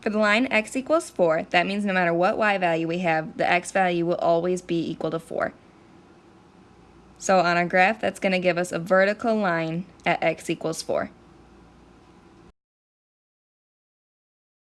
For the line x equals 4, that means no matter what y value we have, the x value will always be equal to 4. So on our graph, that's going to give us a vertical line at x equals 4.